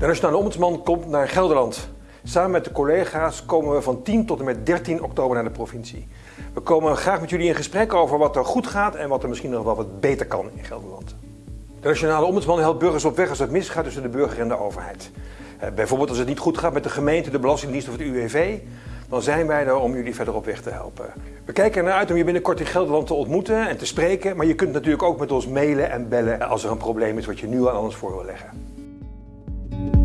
De Nationale Ombudsman komt naar Gelderland. Samen met de collega's komen we van 10 tot en met 13 oktober naar de provincie. We komen graag met jullie in gesprek over wat er goed gaat en wat er misschien nog wel wat beter kan in Gelderland. De Nationale Ombudsman helpt burgers op weg als het misgaat tussen de burger en de overheid. Eh, bijvoorbeeld als het niet goed gaat met de gemeente, de Belastingdienst of het UWV, dan zijn wij er om jullie verder op weg te helpen. We kijken ernaar uit om je binnenkort in Gelderland te ontmoeten en te spreken, maar je kunt natuurlijk ook met ons mailen en bellen als er een probleem is wat je nu aan ons voor wil leggen. thank you